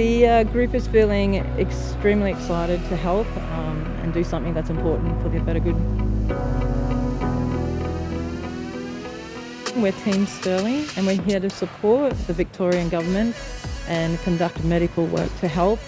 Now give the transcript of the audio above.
The uh, group is feeling extremely excited to help um, and do something that's important for the better good. We're Team Sterling and we're here to support the Victorian Government and conduct medical work to help